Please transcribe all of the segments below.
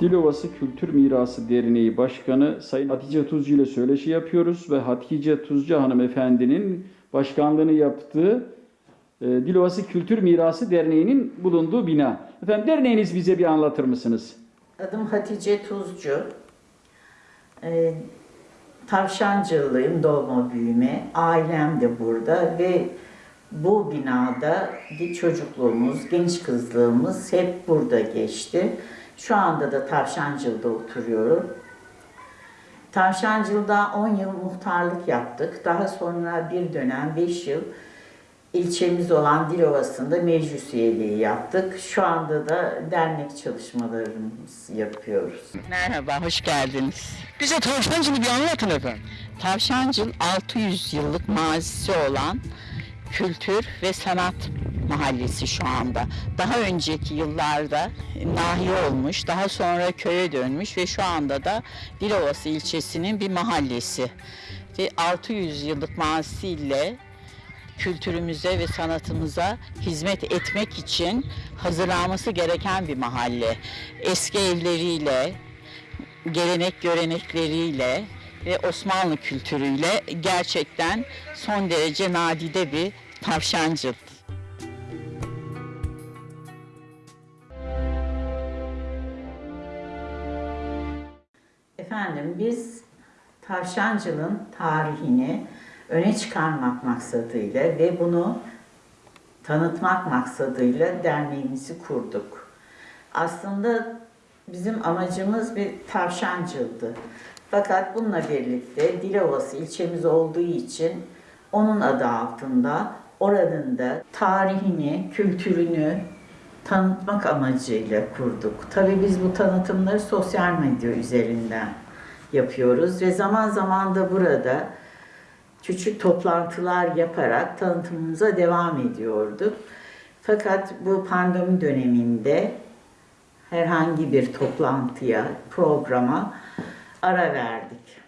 Dilovası Kültür Mirası Derneği Başkanı Sayın Hatice Tuzcu ile söyleşi yapıyoruz ve Hatice Tuzcu hanımefendinin başkanlığını yaptığı e, Dilovası Kültür Mirası Derneği'nin bulunduğu bina. Efendim derneğiniz bize bir anlatır mısınız? Adım Hatice Tuzcu. Ee, Tavşancılıyım doğma büyüme. Ailem de burada ve bu binada bir çocukluğumuz, genç kızlığımız hep burada geçti. Şu anda da Tavşancıl'da oturuyorum. Tavşancıl'da 10 yıl muhtarlık yaptık. Daha sonra bir dönem 5 yıl ilçemiz olan Dilovası'nda meclis üyeliği yaptık. Şu anda da dernek çalışmalarımızı yapıyoruz. Merhaba, hoş geldiniz. Bize Tavşancı'nı bir anlatın efendim. Tavşancıl 600 yıllık mazisi olan kültür ve sanat mahallesi şu anda. Daha önceki yıllarda nahiye olmuş, daha sonra köye dönmüş ve şu anda da Dilovası ilçesinin bir mahallesi. Ve 600 yıllık mazisiyle kültürümüze ve sanatımıza hizmet etmek için hazırlanması gereken bir mahalle. Eski evleriyle, gelenek görenekleriyle ve Osmanlı kültürüyle gerçekten son derece nadide bir tavşancıl. Efendim biz Tavşancıl'ın tarihini öne çıkarmak maksadıyla ve bunu tanıtmak maksadıyla derneğimizi kurduk. Aslında bizim amacımız bir tavşancıldı. Fakat bununla birlikte Dilovası ilçemiz olduğu için onun adı altında oranın da tarihini, kültürünü tanıtmak amacıyla kurduk. Tabii biz bu tanıtımları sosyal medya üzerinden yapıyoruz ve zaman zaman da burada küçük toplantılar yaparak tanıtımımıza devam ediyorduk. Fakat bu pandemi döneminde herhangi bir toplantıya, programa ara verdik.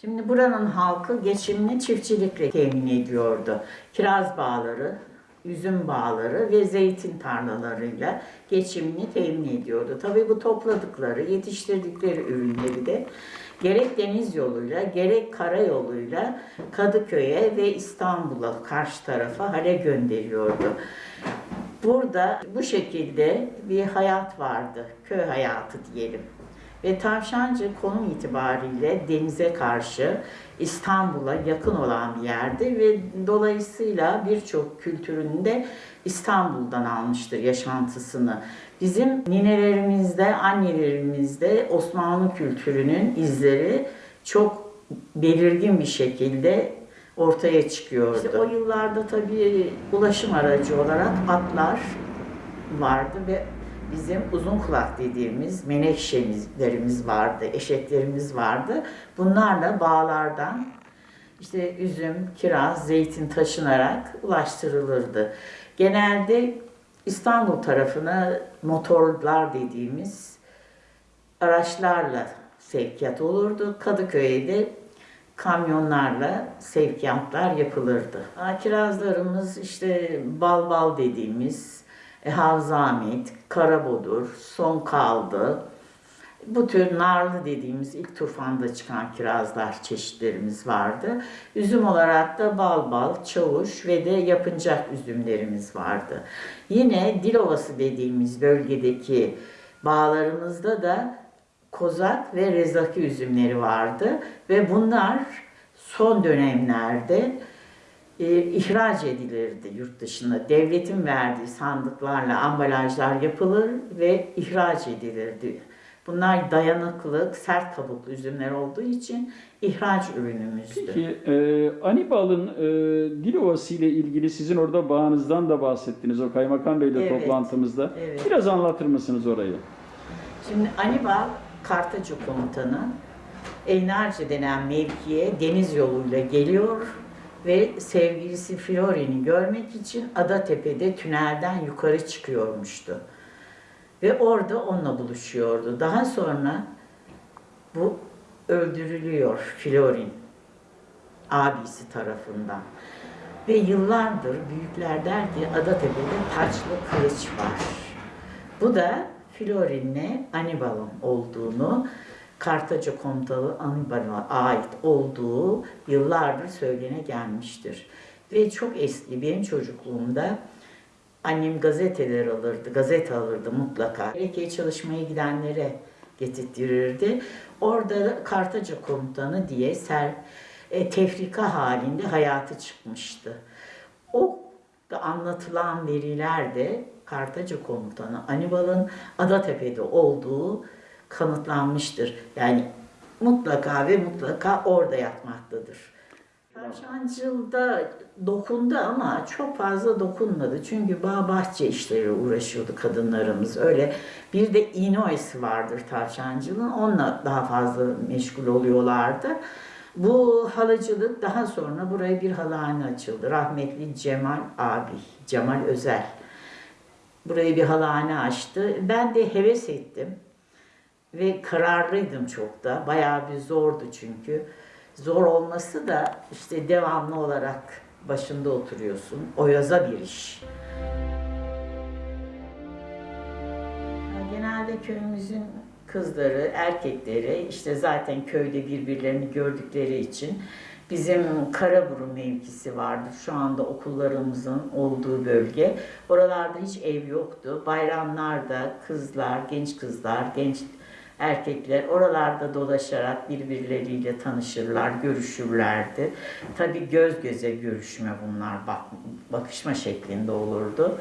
Şimdi buranın halkı geçimini çiftçilikle temin ediyordu. Kiraz bağları, üzüm bağları ve zeytin tarlalarıyla geçimini temin ediyordu. Tabii bu topladıkları, yetiştirdikleri ürünleri de gerek deniz yoluyla gerek karayoluyla Kadıköy'e ve İstanbul'a karşı tarafa hale gönderiyordu. Burada bu şekilde bir hayat vardı, köy hayatı diyelim. Ve Tavşancı konum itibariyle denize karşı İstanbul'a yakın olan bir yerdi ve dolayısıyla birçok kültürünü de İstanbul'dan almıştır yaşantısını. Bizim ninelerimizde, annelerimizde Osmanlı kültürünün izleri çok belirgin bir şekilde ortaya çıkıyordu. İşte o yıllarda tabii ulaşım aracı olarak atlar vardı ve bizim uzun kulak dediğimiz menekşelerimiz vardı, eşeklerimiz vardı. Bunlarla bağlardan işte üzüm, kiraz, zeytin taşınarak ulaştırılırdı. Genelde İstanbul tarafına motorlar dediğimiz araçlarla sevkiyat olurdu. Kadıköy'e de kamyonlarla sevkiyatlar yapılırdı. Kirazlarımız işte bal bal dediğimiz e, Havzamit, Karabodur, Son Kaldı. Bu tür narlı dediğimiz ilk tufanda çıkan kirazlar çeşitlerimiz vardı. Üzüm olarak da bal bal, çavuş ve de yapıncak üzümlerimiz vardı. Yine Dilovası dediğimiz bölgedeki bağlarımızda da kozak ve rezaki üzümleri vardı. Ve bunlar son dönemlerde e, ihraç edilirdi yurt dışına. Devletin verdiği sandıklarla ambalajlar yapılır ve ihraç edilirdi. Bunlar dayanıklı, sert kabuklu üzümler olduğu için ihraç ürünümüzdü. Peki e, Anibal'ın e, Dilovası ile ilgili sizin orada bağınızdan da bahsettiniz o Kaymakam Bey'le Evet, toplantımızda. evet. Biraz anlatır mısınız orayı? Şimdi Anibal Kartacı komutanı Eynarca denen mevkiye deniz yoluyla geliyor ve sevgilisi Flori'ni görmek için Adatepe'de tünelden yukarı çıkıyormuştu. Ve orada onunla buluşuyordu. Daha sonra bu öldürülüyor Florin abisi tarafından. Ve yıllardır büyükler der ki Adatepe'de taçlı kılıç var. Bu da Florin'le Anibal'ın olduğunu, Kartaca komutanı Anibal'a ait olduğu yıllardır söylene gelmiştir. Ve çok eski benim çocukluğumda annem gazeteler alırdı, gazete alırdı mutlaka. Gerekli çalışmaya gidenlere getirtirirdi. Orada Kartaca komutanı diye ser, e, tefrika halinde hayatı çıkmıştı. O da anlatılan veriler de Kartaca komutanı Anibal'ın Adatepe'de olduğu kanıtlanmıştır. Yani mutlaka ve mutlaka orada yatmaktadır. Tavşancıl'da dokundu ama çok fazla dokunmadı. Çünkü bağ bahçe işleri uğraşıyordu kadınlarımız. Öyle bir de İnoesi vardır Tavşancıl'ın. Onunla daha fazla meşgul oluyorlardı. Bu halıcılık daha sonra buraya bir halahane açıldı. Rahmetli Cemal abi, Cemal Özel. Burayı bir halahane açtı. Ben de heves ettim. Ve kararlıydım çok da. Bayağı bir zordu çünkü. Zor olması da işte devamlı olarak başında oturuyorsun. Oyaza bir iş. Genelde köyümüzün kızları, erkekleri işte zaten köyde birbirlerini gördükleri için bizim Karaburun mevkisi vardı. Şu anda okullarımızın olduğu bölge. Oralarda hiç ev yoktu. Bayramlarda kızlar, genç kızlar, genç erkekler oralarda dolaşarak birbirleriyle tanışırlar, görüşürlerdi. Tabii göz göze görüşme bunlar, bak, bakışma şeklinde olurdu.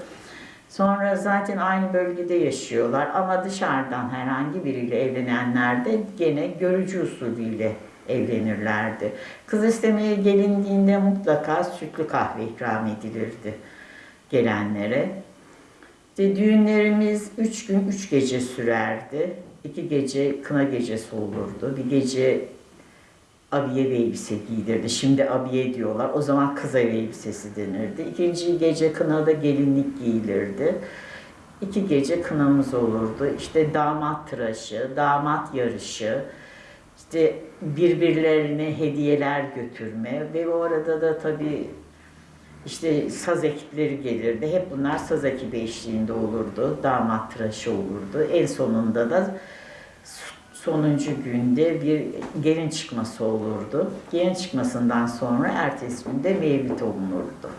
Sonra zaten aynı bölgede yaşıyorlar ama dışarıdan herhangi biriyle evlenenler de gene görücü usulüyle evlenirlerdi. Kız istemeye gelindiğinde mutlaka sütlü kahve ikram edilirdi gelenlere. İşte düğünlerimiz üç gün, üç gece sürerdi. İki gece kına gecesi olurdu. Bir gece abiye ve elbise giydirdi. Şimdi abiye diyorlar. O zaman kız ev elbisesi denirdi. İkinci gece kınada gelinlik giyilirdi. İki gece kınamız olurdu. İşte damat tıraşı, damat yarışı, işte birbirlerine hediyeler götürme ve o arada da tabii işte saz ekipleri gelirdi. Hep bunlar saz ekibi eşliğinde olurdu. Damat tıraşı olurdu. En sonunda da sonuncu günde bir gelin çıkması olurdu. Gelin çıkmasından sonra ertesi günde mevlid olunurdu.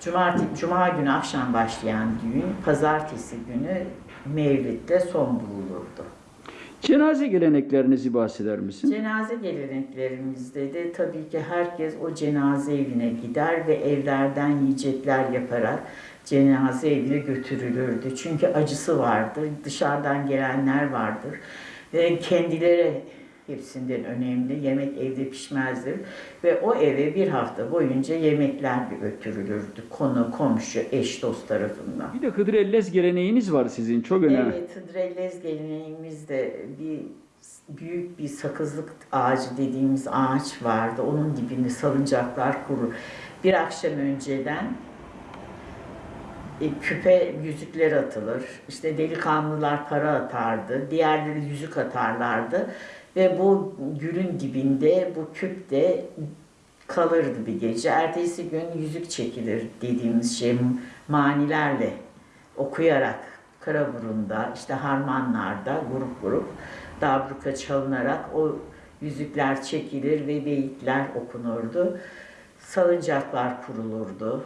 Cumartesi, Cuma günü akşam başlayan düğün, pazartesi günü mevlidde son bulunurdu. Cenaze geleneklerinizi bahseder misin? Cenaze geleneklerimizde de tabii ki herkes o cenaze evine gider ve evlerden yiyecekler yaparak cenaze evine götürülürdü. Çünkü acısı vardır, dışarıdan gelenler vardır kendileri hepsinden önemli. Yemek evde pişmezdir ve o eve bir hafta boyunca yemekler götürülürdü. Konu, komşu, eş, dost tarafından. Bir de Hıdrellez geleneğiniz var sizin çok önemli. Evet, Hıdrellez geleneğimizde bir büyük bir sakızlık ağacı dediğimiz ağaç vardı. Onun dibinde salıncaklar kurur. Bir akşam önceden e, küpe yüzükler atılır. İşte delikanlılar para atardı. Diğerleri yüzük atarlardı. Ve bu gülün dibinde bu küpte kalırdı bir gece. Ertesi gün yüzük çekilir dediğimiz şey manilerle okuyarak Karaburun'da işte harmanlarda grup grup dabruka çalınarak o yüzükler çekilir ve beyitler okunurdu. Salıncaklar kurulurdu.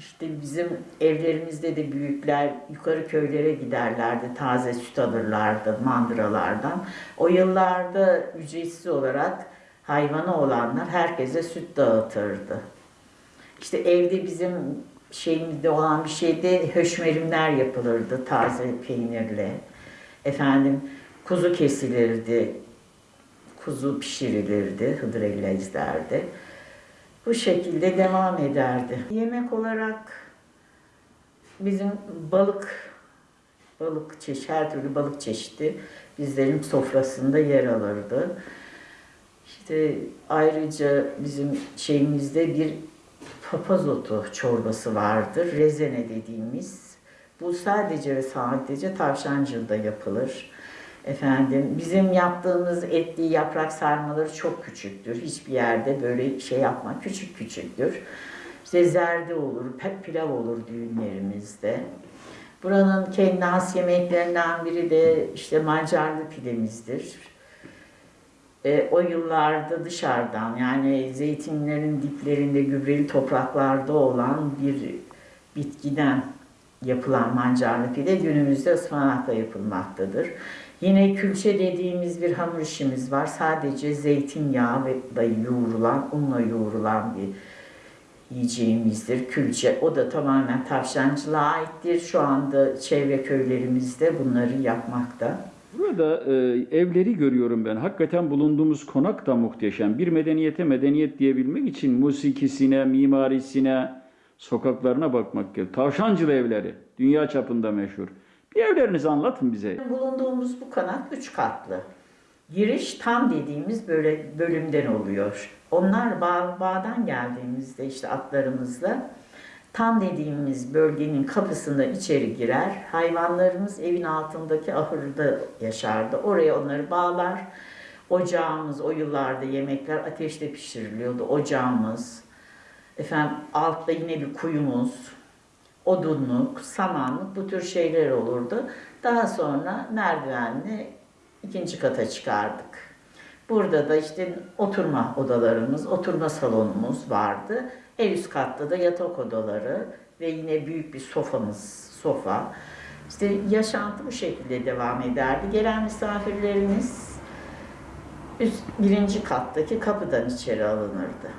İşte bizim evlerimizde de büyükler yukarı köylere giderlerdi, taze süt alırlardı mandıralardan. O yıllarda ücretsiz olarak hayvanı olanlar herkese süt dağıtırdı. İşte evde bizim şeyimizde olan bir şeyde höşmerimler yapılırdı taze peynirle. Efendim kuzu kesilirdi, kuzu pişirilirdi Hıdrellezler'de. Bu şekilde devam ederdi. Yemek olarak bizim balık, balık çeşit, her türlü balık çeşidi bizlerin sofrasında yer alırdı. İşte ayrıca bizim şeyimizde bir papaz otu çorbası vardır. Rezene dediğimiz. Bu sadece ve sadece tavşancılda yapılır. Efendim bizim yaptığımız etli yaprak sarmaları çok küçüktür. Hiçbir yerde böyle şey yapma. Küçük küçüktür. İşte zerde olur, pilav olur düğünlerimizde. Buranın kendi has yemeklerinden biri de işte mancarlı pidemizdir. E, o yıllarda dışarıdan yani zeytinlerin diplerinde gübreli topraklarda olan bir bitkiden yapılan mancarlı pide günümüzde ıspanakla yapılmaktadır. Yine külçe dediğimiz bir hamur işimiz var. Sadece zeytinyağı ve yoğrulan, unla yoğrulan bir yiyeceğimizdir. Külçe. O da tamamen tavşancılığa aittir. Şu anda çevre köylerimizde bunları yapmakta. Burada e, evleri görüyorum ben. Hakikaten bulunduğumuz konak da muhteşem. Bir medeniyete medeniyet diyebilmek için musikisine, mimarisine, sokaklarına bakmak gerekiyor. Tavşancılı evleri. Dünya çapında meşhur. Bir evlerinizi anlatın bize. Bulunduğumuz bu konak üç katlı. Giriş tam dediğimiz böyle bölümden oluyor. Onlar bağ, bağdan geldiğimizde işte atlarımızla tam dediğimiz bölgenin kapısında içeri girer. Hayvanlarımız evin altındaki ahırda yaşardı. Oraya onları bağlar. Ocağımız o yıllarda yemekler ateşte pişiriliyordu. Ocağımız. Efendim altta yine bir kuyumuz. Odunluk, samanlık bu tür şeyler olurdu. Daha sonra merdivenle ikinci kata çıkardık. Burada da işte oturma odalarımız, oturma salonumuz vardı. En üst katta da yatak odaları ve yine büyük bir sofamız, sofa. İşte yaşantı bu şekilde devam ederdi. Gelen misafirlerimiz üst, birinci kattaki kapıdan içeri alınırdı.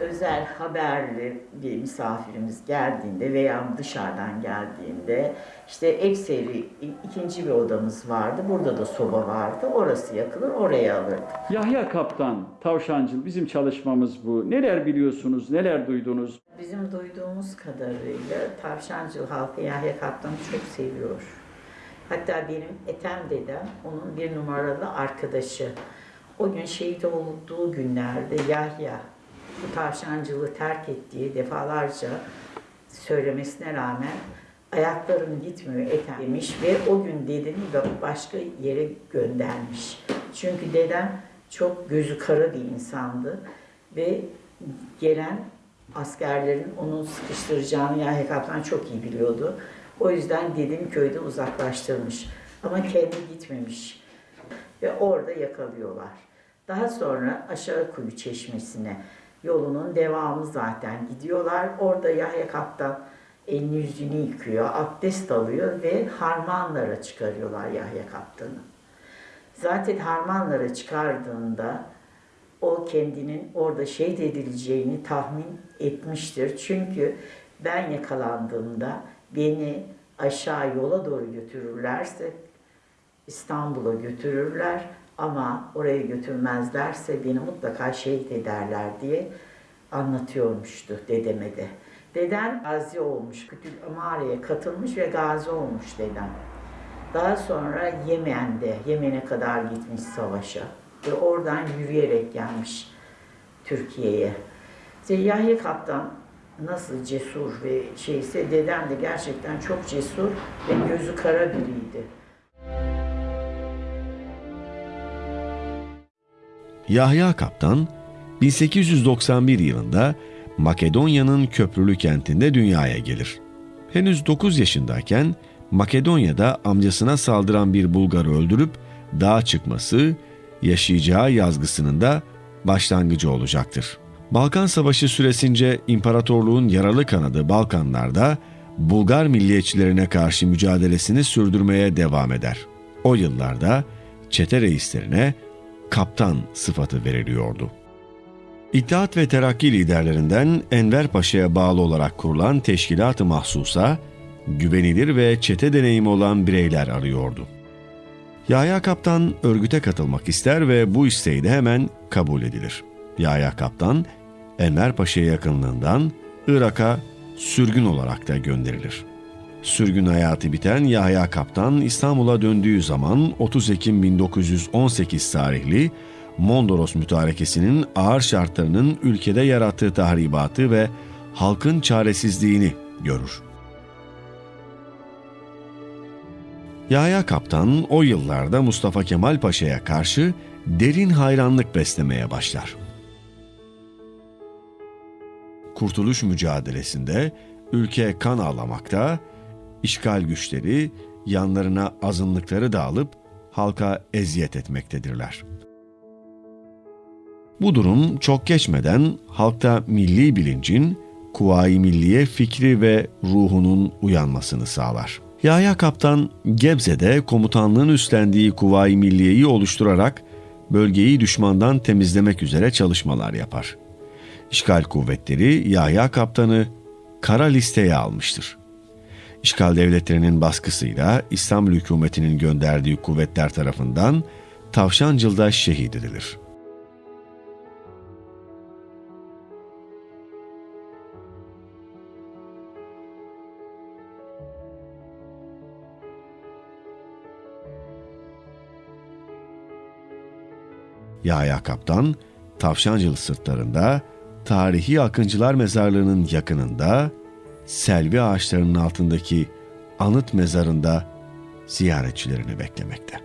Özel haberli bir misafirimiz geldiğinde veya dışarıdan geldiğinde işte ekseri ikinci bir odamız vardı. Burada da soba vardı. Orası yakılır, oraya alırdık. Yahya Kaptan, Tavşancıl bizim çalışmamız bu. Neler biliyorsunuz, neler duydunuz? Bizim duyduğumuz kadarıyla Tavşancıl halkı Yahya Kaptan'ı çok seviyor. Hatta benim Ethem dedem onun bir numaralı arkadaşı. O gün şehit olduğu günlerde Yahya bu tavşancılığı terk ettiği defalarca söylemesine rağmen ayaklarım gitmiyor Ethem demiş ve o gün dedemi de başka yere göndermiş. Çünkü dedem çok gözü kara bir insandı ve gelen askerlerin onu sıkıştıracağını Yahya Kaptan çok iyi biliyordu. O yüzden dedemi köyde uzaklaştırmış. Ama kendi gitmemiş. Ve orada yakalıyorlar. Daha sonra aşağı kuyu çeşmesine yolunun devamı zaten gidiyorlar. Orada Yahya Kaptan elini yüzünü yıkıyor, abdest alıyor ve harmanlara çıkarıyorlar Yahya Kaptan'ı. Zaten harmanlara çıkardığında o kendinin orada şehit edileceğini tahmin etmiştir. Çünkü ben yakalandığımda beni aşağı yola doğru götürürlerse İstanbul'a götürürler ama oraya götürmezlerse beni mutlaka şehit ederler diye anlatıyormuştu dedeme de. Dedem gazi olmuş, Amare'ye katılmış ve gazi olmuş dedem. Daha sonra Yemen'de, Yemen'e kadar gitmiş savaşa ve oradan yürüyerek gelmiş Türkiye'ye. İşte Yahya Kaptan nasıl cesur ve şeyse dedem de gerçekten çok cesur ve gözü kara biriydi. Yahya Kaptan 1891 yılında Makedonya'nın köprülü kentinde dünyaya gelir. Henüz 9 yaşındayken Makedonya'da amcasına saldıran bir Bulgarı öldürüp dağa çıkması yaşayacağı yazgısının da başlangıcı olacaktır. Balkan Savaşı süresince imparatorluğun yaralı kanadı Balkanlarda Bulgar milliyetçilerine karşı mücadelesini sürdürmeye devam eder. O yıllarda çete reislerine kaptan sıfatı veriliyordu. İttihat ve Terakki liderlerinden Enver Paşa'ya bağlı olarak kurulan teşkilat-ı mahsusa, güvenilir ve çete deneyimi olan bireyler arıyordu. Yahya Kaptan örgüte katılmak ister ve bu isteği de hemen kabul edilir. Yahya Kaptan, Enver Paşa'ya yakınlığından Irak'a sürgün olarak da gönderilir. Sürgün hayatı biten Yahya Kaptan İstanbul'a döndüğü zaman 30 Ekim 1918 tarihli Mondros mütarekesinin ağır şartlarının ülkede yarattığı tahribatı ve halkın çaresizliğini görür. Yahya Kaptan o yıllarda Mustafa Kemal Paşa'ya karşı derin hayranlık beslemeye başlar. Kurtuluş mücadelesinde ülke kan ağlamakta, işgal güçleri yanlarına azınlıkları da alıp halka eziyet etmektedirler. Bu durum çok geçmeden halkta milli bilincin, Kuvayi Milliye fikri ve ruhunun uyanmasını sağlar. Yahya Kaptan Gebze'de komutanlığın üstlendiği Kuvayi Milliye'yi oluşturarak bölgeyi düşmandan temizlemek üzere çalışmalar yapar. İşgal kuvvetleri Yahya Kaptan'ı kara listeye almıştır. İşgal devletlerinin baskısıyla İstanbul hükümetinin gönderdiği kuvvetler tarafından Tavşancıl'da şehit edilir. Yahya Kaptan, Tavşancılı sırtlarında, tarihi Akıncılar Mezarlığı'nın yakınında, selvi ağaçlarının altındaki anıt mezarında ziyaretçilerini beklemekte.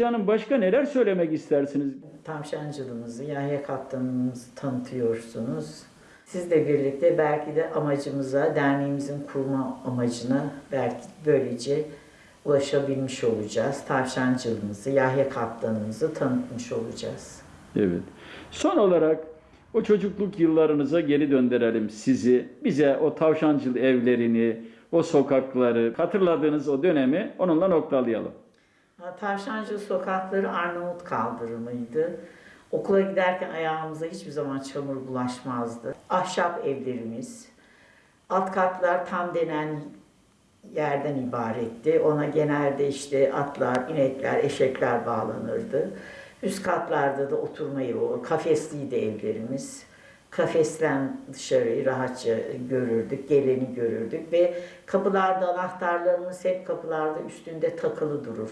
Hatice Hanım başka neler söylemek istersiniz? Tavşancılığımızı, Yahya Kaptanımızı tanıtıyorsunuz. Sizle birlikte belki de amacımıza, derneğimizin kurma amacına belki böylece ulaşabilmiş olacağız. Tavşancılığımızı, Yahya Kaptanımızı tanıtmış olacağız. Evet. Son olarak o çocukluk yıllarınıza geri döndürelim sizi. Bize o tavşancıl evlerini, o sokakları, hatırladığınız o dönemi onunla noktalayalım. Tavşancı sokakları Arnavut kaldırımıydı. Okula giderken ayağımıza hiçbir zaman çamur bulaşmazdı. Ahşap evlerimiz, alt katlar tam denen yerden ibaretti. Ona genelde işte atlar, inekler, eşekler bağlanırdı. Üst katlarda da oturma yeri, kafesliydi evlerimiz. Kafesten dışarıyı rahatça görürdük, geleni görürdük ve kapılarda anahtarlarımız hep kapılarda üstünde takılı durur.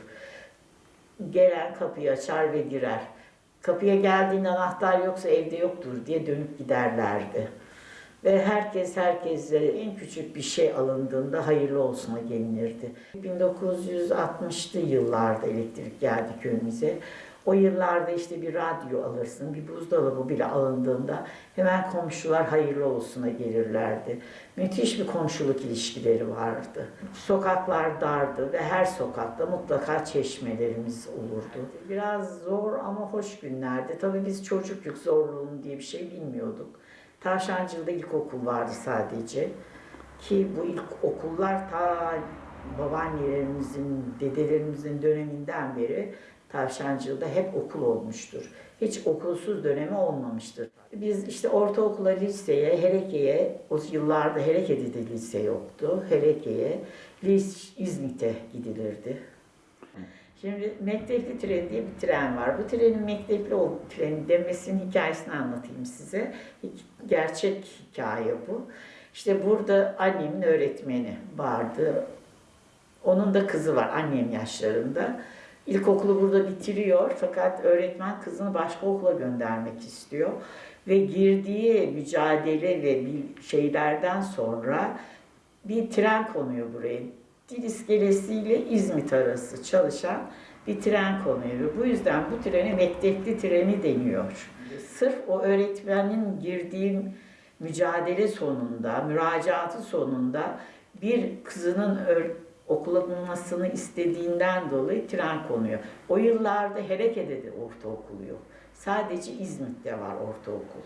Gelen kapıyı açar ve girer. Kapıya geldiğinde anahtar yoksa evde yoktur diye dönüp giderlerdi. Ve herkes herkese en küçük bir şey alındığında hayırlı olsuna gelinirdi. 1960'lı yıllarda elektrik geldi köyümüze. O yıllarda işte bir radyo alırsın, bir buzdolabı bile alındığında hemen komşular hayırlı olsuna gelirlerdi. Müthiş bir komşuluk ilişkileri vardı. Sokaklar dardı ve her sokakta mutlaka çeşmelerimiz olurdu. Biraz zor ama hoş günlerdi. Tabii biz çocukluk zorluğunu diye bir şey bilmiyorduk. Tavşancı'da ilkokul vardı sadece. Ki bu ilk okullar ta babaannelerimizin, dedelerimizin döneminden beri Tavşancı'da hep okul olmuştur. Hiç okulsuz dönemi olmamıştır. Biz işte ortaokula, liseye, Hereke'ye, o yıllarda Hereke'de de lise yoktu. Hereke'ye, İzmit'e gidilirdi. Şimdi mektepli tren diye bir tren var. Bu trenin mektepli ol- treni demesinin hikayesini anlatayım size. Gerçek hikaye bu. İşte burada annemin öğretmeni vardı. Onun da kızı var annem yaşlarında. İlkokulu burada bitiriyor fakat öğretmen kızını başka okula göndermek istiyor. Ve girdiği mücadele ve şeylerden sonra bir tren konuyor buraya. Dil iskelesiyle İzmit arası çalışan bir tren konuyor. Bu yüzden bu trene mektepli treni deniyor. Sırf o öğretmenin girdiği mücadele sonunda, müracaatı sonunda bir kızının öğ- okulanmasını istediğinden dolayı tren konuyor. O yıllarda Hereke'de de ortaokul yok. Sadece İzmit'te var ortaokul.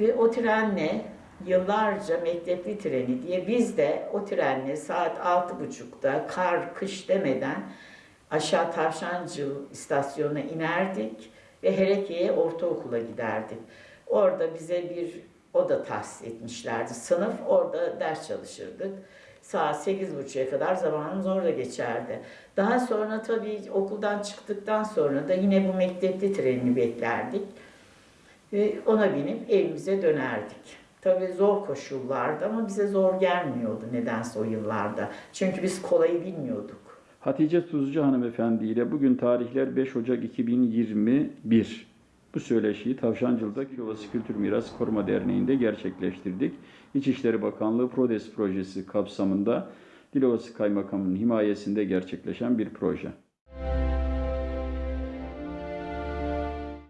Ve o trenle yıllarca mektepli treni diye biz de o trenle saat altı buçukta kar kış demeden aşağı Tavşancı istasyonuna inerdik ve Hereke'ye ortaokula giderdik. Orada bize bir oda tahsis etmişlerdi. Sınıf orada ders çalışırdık. Saat sekiz buçuğa kadar zamanımız orada geçerdi. Daha sonra tabii okuldan çıktıktan sonra da yine bu mektepli treni beklerdik. Ve ona binip evimize dönerdik. Tabii zor koşullardı ama bize zor gelmiyordu nedense o yıllarda. Çünkü biz kolayı bilmiyorduk. Hatice Tuzcu hanımefendi ile bugün tarihler 5 Ocak 2021. Bu söyleşiyi Tavşancılı'da Kilovası Kültür Miras Koruma Derneği'nde gerçekleştirdik. İçişleri Bakanlığı PRODES projesi kapsamında Dilovası Kaymakamı'nın himayesinde gerçekleşen bir proje.